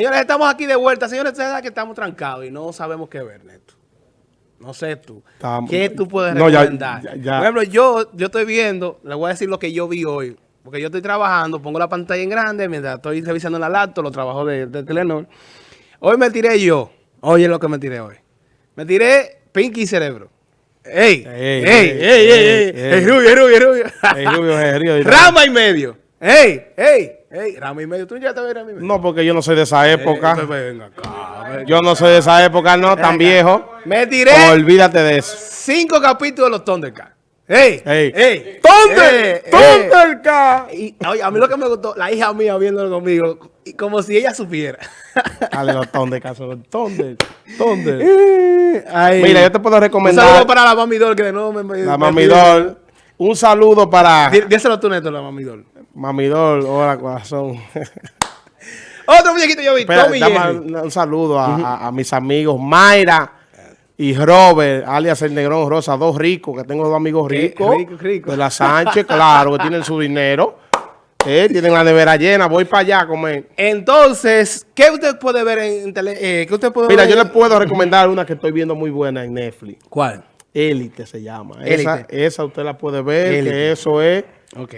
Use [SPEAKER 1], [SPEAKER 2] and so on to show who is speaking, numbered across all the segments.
[SPEAKER 1] Señores, estamos aquí de vuelta. Señores, ustedes que estamos trancados y no sabemos qué ver, Neto. No sé tú.
[SPEAKER 2] Estamos-
[SPEAKER 1] ¿Qué tú puedes
[SPEAKER 2] No,
[SPEAKER 1] recomendar?
[SPEAKER 2] ya- ya.
[SPEAKER 1] Por ejemplo, yo, yo estoy viendo, le voy a decir lo que yo vi hoy. Porque yo estoy trabajando, pongo la pantalla en grande mientras estoy revisando la laptop, los trabajos de, de Telenor. Hoy me tiré yo. Oye lo que me tiré hoy. Me tiré Pinky Cerebro. ¡Ey! ¡Ey! ¡Ey! ¡Ey! ¡Ey! ¡Ey!
[SPEAKER 2] ey.
[SPEAKER 1] ¡Ey! ¡Rubio, rubio, rubio! ¡Rama y medio! ¡Ey! ¡Ey! ¡Ey! ¡Rama y medio! ¿Tú ya te ves Rama y medio?
[SPEAKER 2] No, porque yo no soy de esa época.
[SPEAKER 1] pues venga acá, venga.
[SPEAKER 2] Yo no soy de esa época, no, tan
[SPEAKER 1] Venga.
[SPEAKER 2] viejo.
[SPEAKER 1] Me tiré
[SPEAKER 2] Olvídate de eso.
[SPEAKER 1] cinco capítulos de los Thundercats. ¡Ey!
[SPEAKER 2] Ey.
[SPEAKER 1] ¡Ey!
[SPEAKER 2] ¡Thunder!
[SPEAKER 1] ¡Ey! ¡Ey!
[SPEAKER 2] ¡Thundercat!
[SPEAKER 1] Y, oye, a mí lo que me gustó, la hija mía viéndolo conmigo, y como si ella supiera.
[SPEAKER 2] Dale los Thundercats, los Thunder. Thunder.
[SPEAKER 1] Ay.
[SPEAKER 2] Mira, yo te puedo
[SPEAKER 1] Un
[SPEAKER 2] recomendar
[SPEAKER 1] saludo para la Mamidol, que de nuevo me...
[SPEAKER 2] la
[SPEAKER 1] me-
[SPEAKER 2] Mamidol. Un saludo para
[SPEAKER 1] Dí- Díselo tú, Neto, la Mamidol.
[SPEAKER 2] Mamidol. Hola, corazón.
[SPEAKER 1] Otro muñequito yo vi,
[SPEAKER 2] Espera,
[SPEAKER 1] Tommy
[SPEAKER 2] dame
[SPEAKER 1] Jerry.
[SPEAKER 2] un un saludo a, a- a mis amigos Mayra y Robert, alias el Negrón Rosa, dos ricos, que tengo dos amigos
[SPEAKER 1] ¿Qué?
[SPEAKER 2] ricos.
[SPEAKER 1] Rico, rico.
[SPEAKER 2] De la Sánchez, claro, que tienen su dinero. Eh, tienen la nevera llena, voy para allá a comer.
[SPEAKER 1] Entonces, ¿qué usted puede ver en tele? eh, ¿Qué usted puede
[SPEAKER 2] Mira,
[SPEAKER 1] ver?
[SPEAKER 2] yo le puedo recomendar una que estoy viendo muy buena en Netflix.
[SPEAKER 1] ¿Cuál?
[SPEAKER 2] Élite se llama. Esa,
[SPEAKER 1] Élite.
[SPEAKER 2] esa usted la puede ver,
[SPEAKER 1] Élite.
[SPEAKER 2] que eso es
[SPEAKER 1] Ok.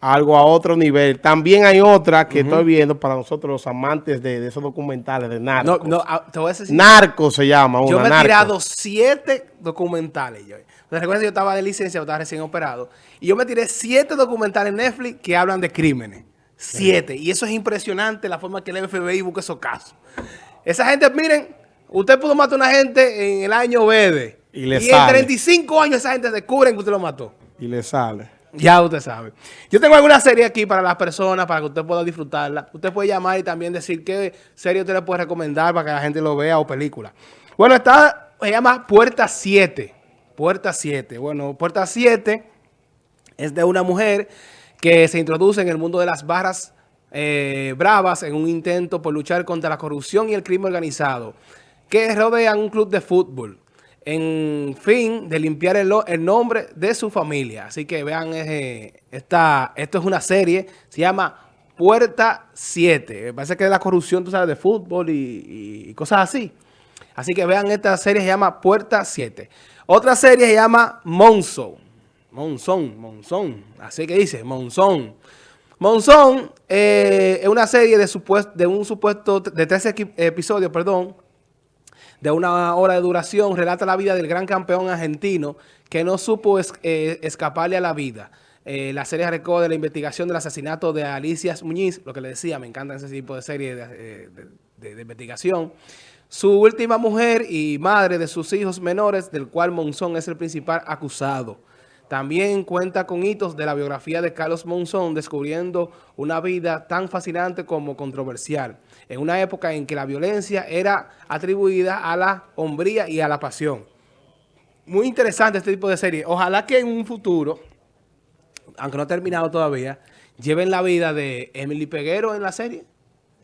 [SPEAKER 2] algo a otro nivel. También hay otra que estoy viendo para nosotros los amantes de, de esos documentales de narcos.
[SPEAKER 1] no, ah, te voy a decir...
[SPEAKER 2] Narco se llama una,
[SPEAKER 1] Yo me he
[SPEAKER 2] Narco.
[SPEAKER 1] tirado siete documentales. Yo. Que yo estaba de licencia, yo estaba recién operado. Y yo me tiré siete documentales en Netflix que hablan de crímenes. Siete. Y eso es impresionante la forma que el FBI busca esos casos. Esa gente, miren, usted pudo matar a una gente en el año verde.
[SPEAKER 2] Y le
[SPEAKER 1] en
[SPEAKER 2] sale.
[SPEAKER 1] 35 años esa gente descubren que usted lo mató.
[SPEAKER 2] Y le sale.
[SPEAKER 1] Ya usted sabe. Yo tengo alguna serie aquí para las personas, para que usted pueda disfrutarla. Usted puede llamar y también decir qué serie usted le puede recomendar para que la gente lo vea o película. Bueno, está, se llama Puerta 7. Puerta 7. Bueno, Puerta 7 es de una mujer que se introduce en el mundo de las barras eh, bravas en un intento por luchar contra la corrupción y el crimen organizado que rodean un club de fútbol en fin de limpiar el, el nombre de su familia. Así que vean, eh, esta, esto es una serie, se llama Puerta 7. Me parece que es la corrupción, tú sabes, de fútbol y, cosas así. Así que vean, esta serie se llama Puerta 7. Otra serie se llama Monzón. Monzón, Monzón. Así que dice, Monzón. Monzón eh, es una serie de, supuest- de un supuesto, de 13 equi- episodios, perdón, de una hora de duración, relata la vida del gran campeón argentino que no supo eh, escaparle a la vida. Eh, la serie recoge la investigación del asesinato de Alicia Muñiz, lo que le decía, me encanta ese tipo de serie eh, de investigación. Su última mujer y madre de sus hijos menores, del cual Monzón es el principal acusado. También cuenta con hitos de la biografía de Carlos Monzón, descubriendo una vida tan fascinante como controversial, en una época en que la violencia era atribuida a la hombría y a la pasión. Muy interesante este tipo de serie. Ojalá que en un futuro, aunque no ha terminado todavía, lleven la vida de Emily Peguero en la serie.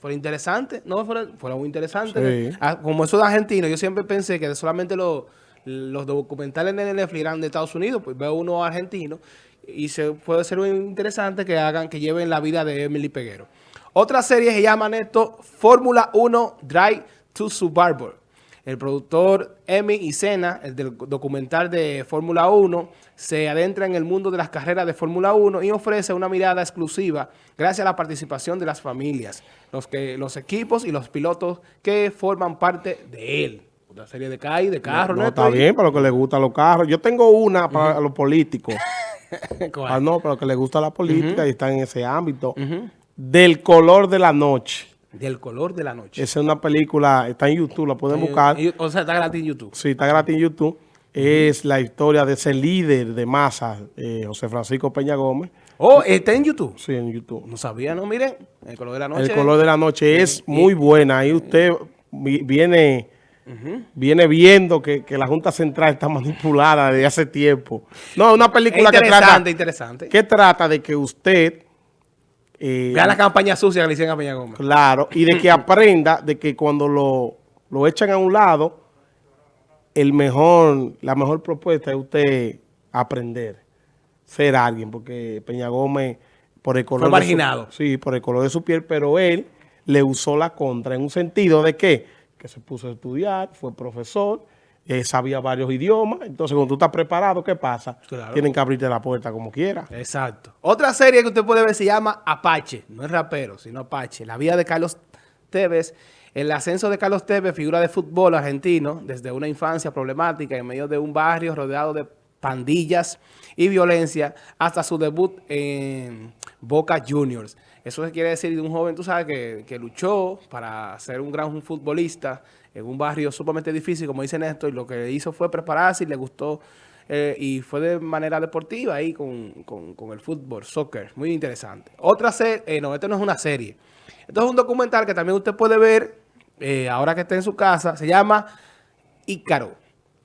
[SPEAKER 1] Fue interesante, ¿no? Fuera, fuera muy interesante.
[SPEAKER 2] Sí.
[SPEAKER 1] Ah, Como eso de argentino, yo siempre pensé que solamente los, los documentales de Netflix eran de Estados Unidos, pues veo uno argentino y se puede ser interesante que hagan, que lleven la vida de Emily Peguero. Otra serie se llama Neto Fórmula 1 Drive to Survivor. El productor Emi y Sena, el del documental de Fórmula 1, se adentra en el mundo de las carreras de Fórmula 1 y ofrece una mirada exclusiva gracias a la participación de las familias, los, que, los equipos y los pilotos que forman parte de él. Una serie de CAI, de carros,
[SPEAKER 2] No, está bien, para lo que le gustan los carros. Yo tengo una para los políticos. Ah, no, para lo que le gusta la política y están en ese ámbito. Del color de la noche.
[SPEAKER 1] Del color de la noche.
[SPEAKER 2] Esa es una película, está en YouTube, la pueden buscar.
[SPEAKER 1] O sea, está gratis en YouTube.
[SPEAKER 2] Sí, está gratis en YouTube. Es la historia de ese líder de masa, eh, José Francisco Peña Gómez.
[SPEAKER 1] Oh, está en YouTube.
[SPEAKER 2] Sí, en YouTube.
[SPEAKER 1] No sabía, no, miren. El color de la noche.
[SPEAKER 2] El color de la noche es muy buena. Ahí usted vi- viene, viene viendo que, que la Junta Central está manipulada desde hace tiempo. No, una
[SPEAKER 1] Es
[SPEAKER 2] película que trata,
[SPEAKER 1] interesante,
[SPEAKER 2] que trata de que usted, eh,
[SPEAKER 1] Vean la campaña sucia que le hicieron a Peña Gómez.
[SPEAKER 2] claro, y de que aprenda de que cuando lo, lo echan a un lado, el mejor, la mejor propuesta es usted aprender, ser alguien, porque Peña Gómez, por el color de su-
[SPEAKER 1] marginado.
[SPEAKER 2] sí, por el color de su piel, pero él le usó la contra en un sentido de que, que se puso a estudiar, fue profesor, eh, sabía varios idiomas. Entonces, cuando tú estás preparado, ¿qué pasa?
[SPEAKER 1] Claro.
[SPEAKER 2] Tienen que abrirte la puerta como quiera.
[SPEAKER 1] Exacto. Otra serie que usted puede ver se llama Apache. No es rapero, sino Apache. La vida de Carlos Tevez. El ascenso de Carlos Tevez, figura de fútbol argentino, desde una infancia problemática en medio de un barrio rodeado de pandillas y violencia, hasta su debut en Boca Juniors. Eso quiere decir de un joven, tú sabes, que, que luchó para ser un gran futbolista en un barrio sumamente difícil, como dice Néstor, y lo que hizo fue prepararse y le gustó eh, y fue de manera deportiva ahí con, con, con el fútbol, soccer, muy interesante. Otra serie, eh, no, esto no es una serie, esto es un documental que también usted puede ver eh, ahora que está en su casa, se llama Ícaro.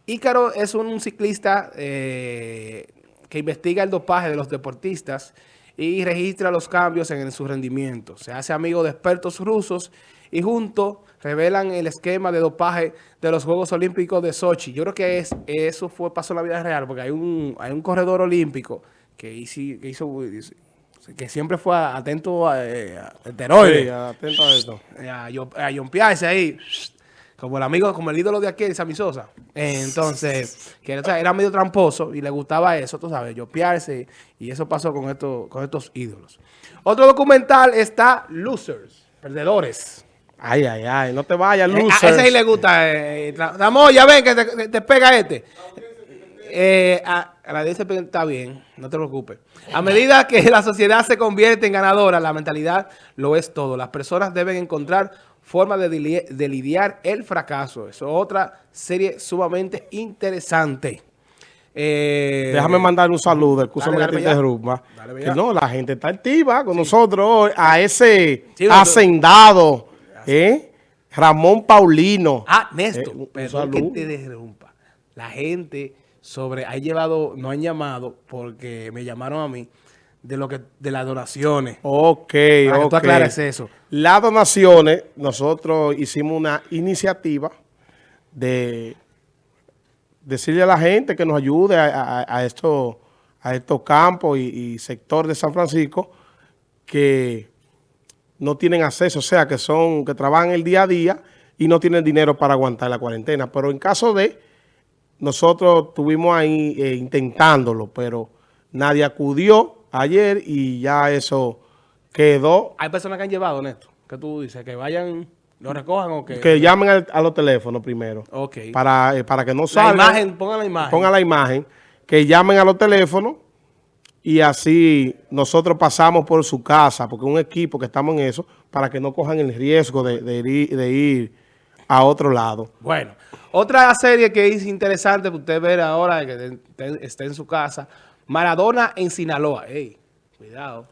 [SPEAKER 1] Ícaro es un ciclista que investiga el dopaje de los deportistas y registra los cambios en, su rendimiento. Se hace amigo de expertos rusos y juntos revelan el esquema de dopaje de los Juegos Olímpicos de Sochi. Yo creo que es, eso fue pasó en la vida real, porque hay un, hay un corredor olímpico que hizo, que, hizo, que siempre fue atento a, eh, a esteroides.
[SPEAKER 2] Sí, atento a esto.
[SPEAKER 1] A, a yompearse ahí, como el amigo, como el ídolo de aquí, de Sammy Sosa. Entonces, que era medio tramposo y le gustaba eso, tú sabes, yompearse. Y eso pasó con, esto, con estos ídolos. Otro documental está Losers, Perdedores.
[SPEAKER 2] Ay, ay, ay, no te vayas,
[SPEAKER 1] Eh,
[SPEAKER 2] losers.
[SPEAKER 1] a ese sí le gusta. Eh, Ramón, ya ven que te, te pega este. Eh, a, a la está bien, no te preocupes. A medida que la sociedad se convierte en ganadora, la mentalidad lo es todo. Las personas deben encontrar formas de, lidiar el fracaso. Eso es otra serie sumamente interesante. Eh,
[SPEAKER 2] Déjame mandar un saludo, escúchame que te interrumpa. Que no, la gente está activa con nosotros a ese
[SPEAKER 1] Sí,
[SPEAKER 2] hacendado, ¿eh? Ramón Paulino.
[SPEAKER 1] Ah, Néstor,
[SPEAKER 2] Eh,
[SPEAKER 1] perdón que
[SPEAKER 2] saludo.
[SPEAKER 1] te interrumpa. La gente sobre, ha llevado, no han llamado porque me llamaron a mí de lo que, de las donaciones.
[SPEAKER 2] Ok,
[SPEAKER 1] Para que
[SPEAKER 2] ok.
[SPEAKER 1] tú aclares eso.
[SPEAKER 2] Las donaciones, nosotros hicimos una iniciativa de decirle a la gente que nos ayude a, a- a estos, a estos campos y, y sector de San Francisco que no tienen acceso, o sea, que son que trabajan el día a día y no tienen dinero para aguantar la cuarentena. Pero en caso de, nosotros estuvimos ahí eh, intentándolo, pero nadie acudió ayer y ya eso quedó.
[SPEAKER 1] Hay personas que han llevado, Néstor, que tú dices, que vayan, lo recojan o que...
[SPEAKER 2] Que llamen al- a los teléfonos primero.
[SPEAKER 1] Ok.
[SPEAKER 2] Para, eh, para que no
[SPEAKER 1] la
[SPEAKER 2] salgan.
[SPEAKER 1] imagen, pongan la imagen.
[SPEAKER 2] Pongan la imagen. Que llamen a los teléfonos y así nosotros pasamos por su casa, porque un equipo que estamos en eso, para que no cojan el riesgo de, de ir, de ir a otro lado.
[SPEAKER 1] Bueno, otra serie que es interesante para usted ver ahora, que está en su casa, Maradona en Sinaloa. Ey, cuidado.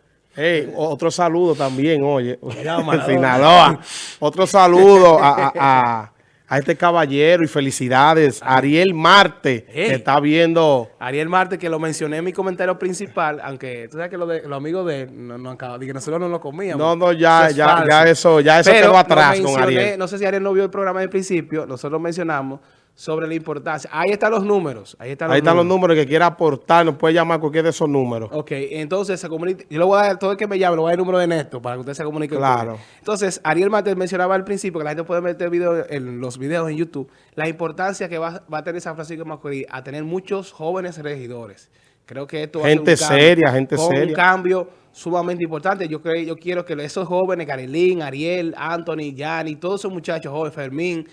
[SPEAKER 2] Otro saludo también, oye.
[SPEAKER 1] Cuidado, Maradona.
[SPEAKER 2] Sinaloa. Otro saludo a, a- a- a este caballero y felicidades. Ariel Marte, que está viendo...
[SPEAKER 1] Ariel Marte, que lo mencioné en mi comentario principal, aunque tú sabes que lo los amigos de no, no que nosotros no lo comíamos.
[SPEAKER 2] No, no, ya,
[SPEAKER 1] Eso es
[SPEAKER 2] ya, ya eso, ya eso
[SPEAKER 1] Pero
[SPEAKER 2] quedó
[SPEAKER 1] lo
[SPEAKER 2] atrás con Ariel.
[SPEAKER 1] No sé si Ariel no vio el programa del principio, nosotros mencionamos sobre la importancia. Ahí están los números. Ahí están los
[SPEAKER 2] Ahí están los
[SPEAKER 1] números.
[SPEAKER 2] números que quiera aportar, nos puede llamar cualquier de esos números.
[SPEAKER 1] Ok, entonces se comunica, yo le voy a dar, todo el que me llame, le voy a dar el número de Néstor para que usted se comunique.
[SPEAKER 2] Claro.
[SPEAKER 1] Entonces, Ariel Mate mencionaba al principio que la gente puede meter video en los videos en YouTube, la importancia que va, va a tener San Francisco de Macorís a tener muchos jóvenes regidores. Creo que esto va a ser un cambio,
[SPEAKER 2] seria, gente
[SPEAKER 1] con
[SPEAKER 2] seria.
[SPEAKER 1] Un cambio sumamente importante. Yo creo, yo quiero que esos jóvenes, Carilín, Ariel, Anthony, Yanni, todos esos muchachos jóvenes, Fermín,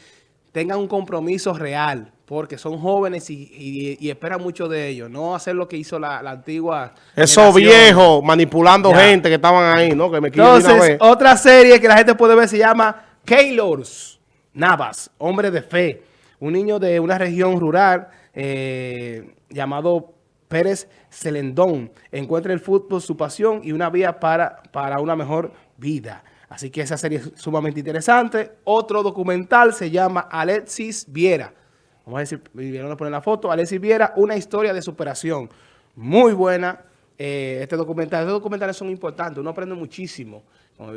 [SPEAKER 1] tengan un compromiso real, porque son jóvenes y, y- y esperan mucho de ellos. No hacer lo que hizo la, la antigua
[SPEAKER 2] Esos viejos manipulando
[SPEAKER 1] Ya.
[SPEAKER 2] gente que estaban ahí, ¿no? Que me
[SPEAKER 1] Entonces, otra serie que la gente puede ver se llama Keylors Navas, hombre de fe. Un niño de una región rural eh, llamado Pérez Celendón. Encuentra el fútbol su pasión y una vía para, para una mejor vida. Así que esa serie es sumamente interesante. Otro documental se llama Alexis Viera. Vamos a decir, vieron a poner la foto. Alexis Viera, una historia de superación. Muy buena eh, este documental. Estos documentales son importantes. Uno aprende muchísimo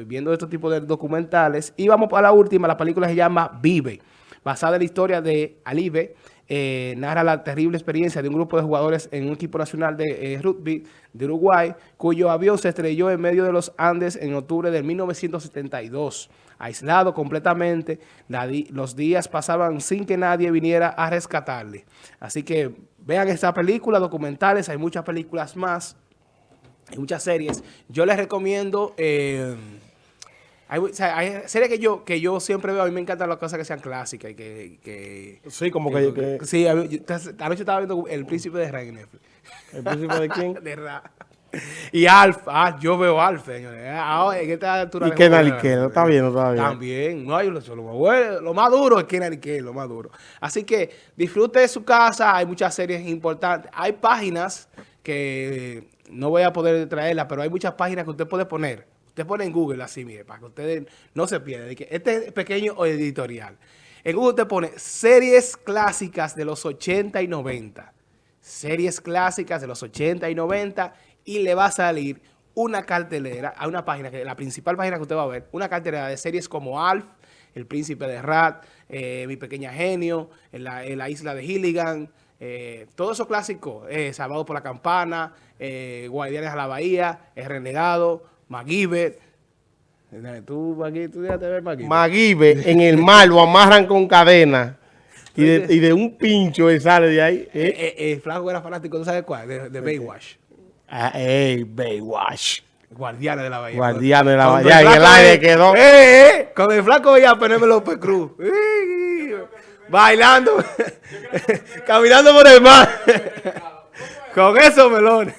[SPEAKER 1] viendo este tipo de documentales. Y vamos para la última. La película se llama Vive. Basada en la historia de Alibe, eh, narra la terrible experiencia de un grupo de jugadores en un equipo nacional de eh, rugby de Uruguay, cuyo avión se estrelló en medio de los Andes en octubre de 1972. Aislado completamente, los días pasaban sin que nadie viniera a rescatarle. Así que vean esta película, documentales, hay muchas películas más, hay muchas series. Yo les recomiendo... Eh, hay, series que yo, que yo siempre veo, a mí me encantan las cosas que sean clásicas y que...
[SPEAKER 2] sí, como que...
[SPEAKER 1] sí, anoche estaba viendo El Príncipe de Rey
[SPEAKER 2] ¿El Príncipe de quién?
[SPEAKER 1] de Ra. Y Alf, ah, yo veo Alf, señores. Ah, en esta altura...
[SPEAKER 2] Y Kenan no está bien, está bien.
[SPEAKER 1] También, no hay lo, lo, lo más duro es Kenan lo más duro. Así que disfrute de su casa, hay muchas series importantes. Hay páginas que no voy a poder traerlas, pero hay muchas páginas que usted puede poner Usted pone en Google así, mire, para que ustedes no se pierdan. Este es pequeño editorial. En Google usted pone series clásicas de los 80 y 90. Series clásicas de los 80 y 90 y le va a salir una cartelera a una página, que la principal página que usted va a ver, una cartelera de series como Alf, El Príncipe de Rat, eh, Mi Pequeña Genio, en la, Isla de Hilligan, eh, todo eso clásico, eh, Salvado por la Campana, eh, Guardianes a la Bahía, El Renegado, MacGyver. Tú, tú déjate ver MacGyver.
[SPEAKER 2] MacGyver, en el mar lo amarran con cadena. Y de, y de, un pincho él sale de ahí.
[SPEAKER 1] ¿eh? Eh, eh, el flaco era fanático, ¿tú sabes cuál? De, de Baywatch.
[SPEAKER 2] Ah, ey, Baywatch.
[SPEAKER 1] Guardianes de la Bahía.
[SPEAKER 2] Guardianes de la Bahía. Y el aire quedó.
[SPEAKER 1] Eh, eh, con el flaco veía a Penélope López Cruz. bailando. caminando por el mar. con esos melones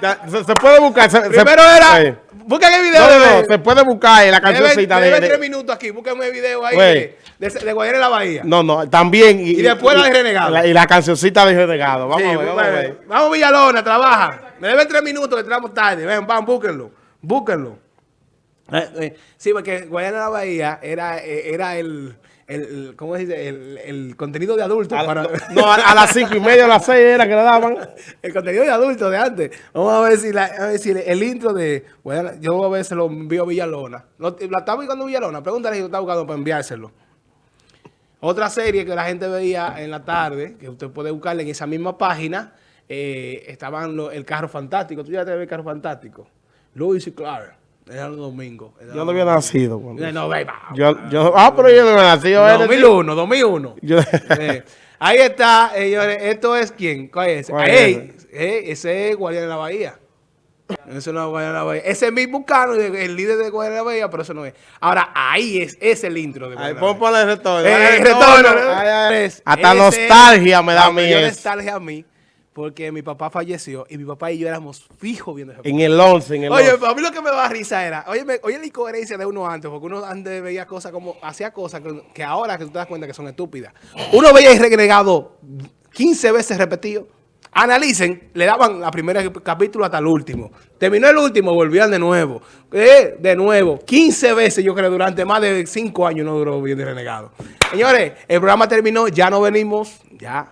[SPEAKER 2] se, puede buscar.
[SPEAKER 1] Primero era. Busquen el video.
[SPEAKER 2] No, no, se puede buscar la cancioncita
[SPEAKER 1] de. tres minutos aquí. Busquen el video ahí de, de, de la Bahía.
[SPEAKER 2] No, no, también.
[SPEAKER 1] Y, después la de Renegado.
[SPEAKER 2] y la cancioncita de Renegado. Vamos a ver,
[SPEAKER 1] vamos a ver. Vamos Villalona, trabaja. Me deben tres minutos que entramos tarde. Ven, van, búsquenlo. Búsquenlo. Eh, eh, sí, porque Guayana de la Bahía era, eh, era el el, ¿cómo se dice? El, el contenido de adultos.
[SPEAKER 2] para... No, a, las cinco y media, a las seis era que le daban.
[SPEAKER 1] el contenido de adultos de antes. Vamos a ver si, la, a ver si el, intro de... Bueno, yo a ver si lo envío a Villalona. ¿La está buscando Villalona? Pregúntale si lo está buscando para enviárselo. Otra serie que la gente veía en la tarde, que usted puede buscarle en esa misma página, eh, estaban el carro fantástico. ¿Tú ya te ves el carro fantástico? Louis y Clark. Era los domingos.
[SPEAKER 2] yo no había nacido.
[SPEAKER 1] Cuando... No,
[SPEAKER 2] yo, yo, ah, pero yo no había nacido.
[SPEAKER 1] 2001, 2001. Yo... Eh, ahí está, señores. Esto es quién. ¿Cuál es? ese? ese es Guardián de la Bahía. Ese no es Guardián de la Bahía. Ese es mi Bucano, el líder de Guardián de la Bahía, pero eso no es. Ahora, ahí es, es el intro de
[SPEAKER 2] Ahí puedo poner el retorno.
[SPEAKER 1] Eh, el retorno.
[SPEAKER 2] Hasta nostalgia me da a mí.
[SPEAKER 1] nostalgia a mí porque mi papá falleció y mi papá y yo éramos fijos viendo ese
[SPEAKER 2] En el 11, en el
[SPEAKER 1] Oye, a mí lo que me da risa era, oye, oye la incoherencia de uno antes, porque uno antes veía cosas como, hacía cosas que, ahora que tú te das cuenta que son estúpidas. Uno veía y regregado 15 veces repetido. Analicen, le daban la primera capítulo hasta el último. Terminó el último, volvían de nuevo. Eh, de nuevo. 15 veces, yo creo, durante más de 5 años no duró bien de renegado. Señores, el programa terminó, ya no venimos, ya.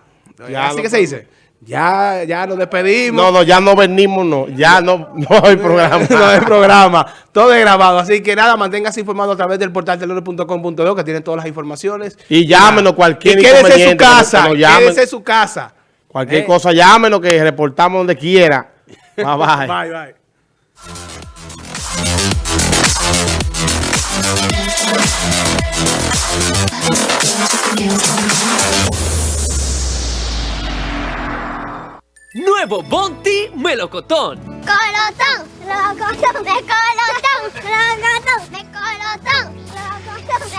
[SPEAKER 1] ya Así que se dice. Ya, ya nos despedimos.
[SPEAKER 2] No, no, ya no venimos, no. Ya no, no hay programa.
[SPEAKER 1] no hay programa. Todo es grabado. Así que nada, manténgase informado a través del portal telero.com.do que tiene todas las informaciones.
[SPEAKER 2] Y llámenos cualquier
[SPEAKER 1] y quédese en su casa. Quédese en su casa.
[SPEAKER 2] Cualquier eh. cosa, llámenos que reportamos donde quiera. Bye, bye.
[SPEAKER 1] bye, bye.
[SPEAKER 3] Nuevo Bonti Melocotón.
[SPEAKER 4] Colotón, melocotón, de colotón, melocotón, de colotón, melocotón, de